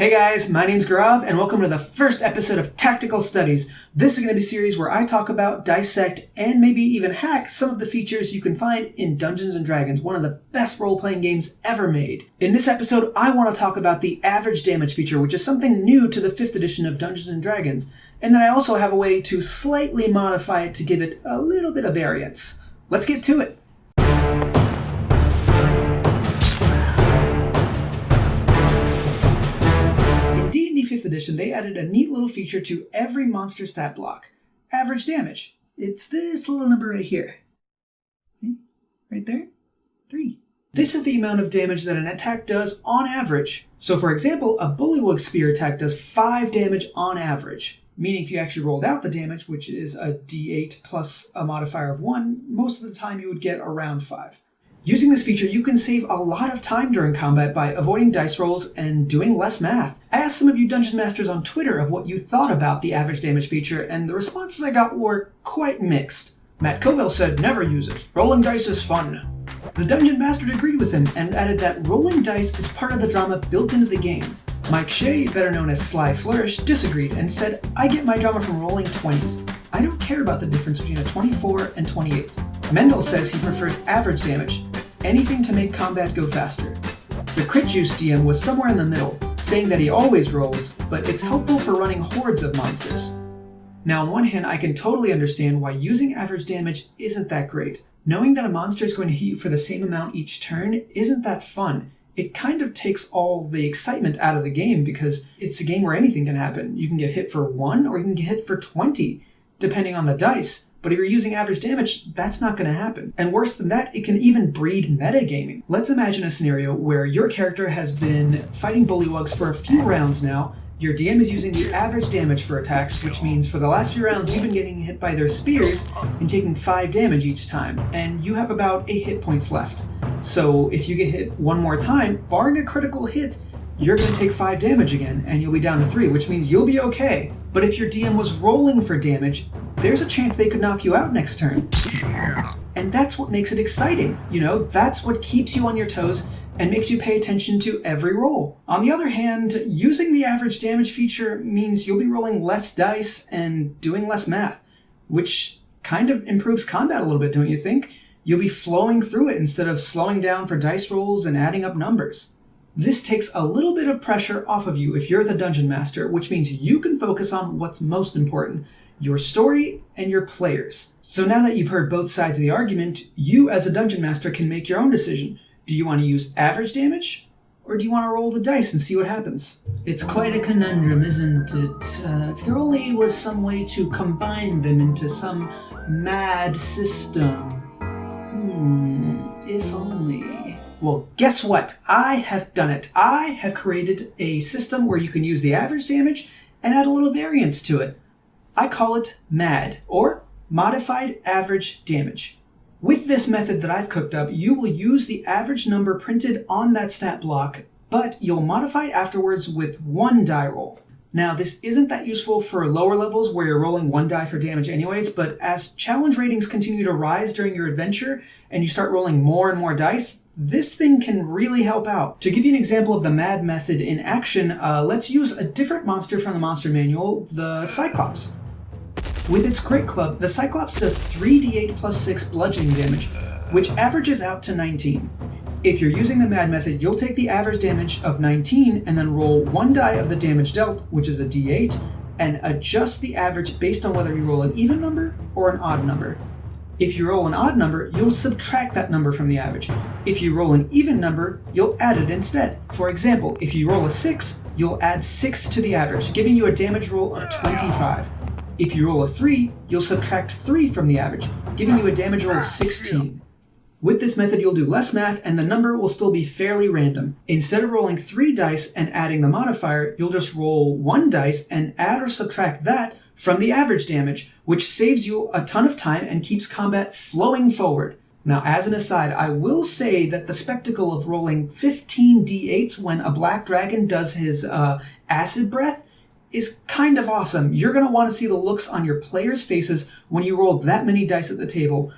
Hey guys, my name's Gaurav and welcome to the first episode of Tactical Studies. This is going to be a series where I talk about, dissect, and maybe even hack some of the features you can find in Dungeons & Dragons, one of the best role-playing games ever made. In this episode, I want to talk about the average damage feature, which is something new to the 5th edition of Dungeons & Dragons, and then I also have a way to slightly modify it to give it a little bit of variance. Let's get to it. Edition, they added a neat little feature to every monster stat block. Average damage. It's this little number right here. Right there? Three. This is the amount of damage that an attack does on average. So for example, a Bullywug Spear attack does 5 damage on average. Meaning if you actually rolled out the damage, which is a d8 plus a modifier of 1, most of the time you would get around 5. Using this feature, you can save a lot of time during combat by avoiding dice rolls and doing less math. I asked some of you Dungeon Masters on Twitter of what you thought about the average damage feature, and the responses I got were quite mixed. Matt Colville said never use it. Rolling dice is fun. The Dungeon Master agreed with him and added that rolling dice is part of the drama built into the game. Mike Shea, better known as Sly Flourish, disagreed and said, I get my drama from rolling 20s. I don't care about the difference between a 24 and 28. Mendel says he prefers average damage, anything to make combat go faster. The Crit Juice DM was somewhere in the middle, saying that he always rolls, but it's helpful for running hordes of monsters. Now on one hand, I can totally understand why using average damage isn't that great. Knowing that a monster is going to hit you for the same amount each turn isn't that fun. It kind of takes all the excitement out of the game because it's a game where anything can happen. You can get hit for 1 or you can get hit for 20, depending on the dice. But if you're using average damage, that's not going to happen. And worse than that, it can even breed metagaming. Let's imagine a scenario where your character has been fighting bullywugs for a few rounds now, your DM is using the average damage for attacks, which means for the last few rounds you've been getting hit by their spears and taking 5 damage each time, and you have about 8 hit points left. So if you get hit one more time, barring a critical hit, you're going to take 5 damage again, and you'll be down to 3, which means you'll be okay. But if your DM was rolling for damage, there's a chance they could knock you out next turn. And that's what makes it exciting, you know? That's what keeps you on your toes and makes you pay attention to every roll. On the other hand, using the average damage feature means you'll be rolling less dice and doing less math, which kind of improves combat a little bit, don't you think? You'll be flowing through it instead of slowing down for dice rolls and adding up numbers. This takes a little bit of pressure off of you if you're the dungeon master, which means you can focus on what's most important, your story and your players. So now that you've heard both sides of the argument, you as a dungeon master can make your own decision. Do you want to use average damage? Or do you want to roll the dice and see what happens? It's quite a conundrum, isn't it? Uh, if there only was some way to combine them into some mad system. Hmm, if only. Well, guess what? I have done it. I have created a system where you can use the average damage and add a little variance to it. I call it MAD, or Modified Average Damage. With this method that I've cooked up, you will use the average number printed on that stat block, but you'll modify it afterwards with one die roll. Now, this isn't that useful for lower levels where you're rolling one die for damage anyways, but as challenge ratings continue to rise during your adventure and you start rolling more and more dice, this thing can really help out. To give you an example of the MAD method in action, uh, let's use a different monster from the monster manual, the Cyclops. With its Greatclub, the Cyclops does 3d8 plus 6 bludgeoning damage, which averages out to 19. If you're using the MAD method, you'll take the average damage of 19 and then roll one die of the damage dealt, which is a d8, and adjust the average based on whether you roll an even number or an odd number. If you roll an odd number, you'll subtract that number from the average. If you roll an even number, you'll add it instead. For example, if you roll a 6, you'll add 6 to the average, giving you a damage roll of 25. If you roll a 3, you'll subtract 3 from the average, giving you a damage roll of 16. With this method, you'll do less math and the number will still be fairly random. Instead of rolling 3 dice and adding the modifier, you'll just roll 1 dice and add or subtract that from the average damage, which saves you a ton of time and keeps combat flowing forward. Now, as an aside, I will say that the spectacle of rolling 15 d8s when a black dragon does his uh, acid breath is kind of awesome. You're going to want to see the looks on your players' faces when you roll that many dice at the table.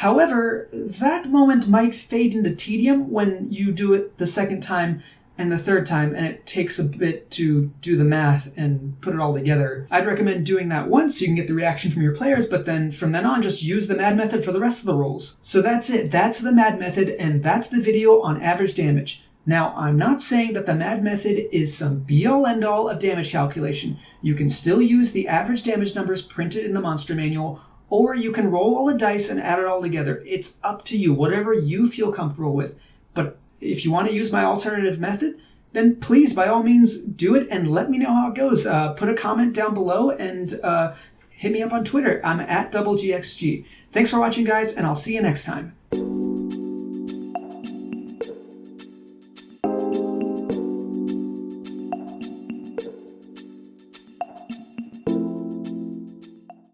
However, that moment might fade into tedium when you do it the second time and the third time, and it takes a bit to do the math and put it all together. I'd recommend doing that once so you can get the reaction from your players, but then from then on, just use the MAD method for the rest of the rolls. So that's it. That's the MAD method, and that's the video on average damage. Now, I'm not saying that the MAD method is some be-all end-all of damage calculation. You can still use the average damage numbers printed in the monster manual, or you can roll all the dice and add it all together. It's up to you, whatever you feel comfortable with. But if you want to use my alternative method, then please, by all means, do it and let me know how it goes. Uh, put a comment down below and uh, hit me up on Twitter. I'm at DoubleGXG. Thanks for watching, guys, and I'll see you next time.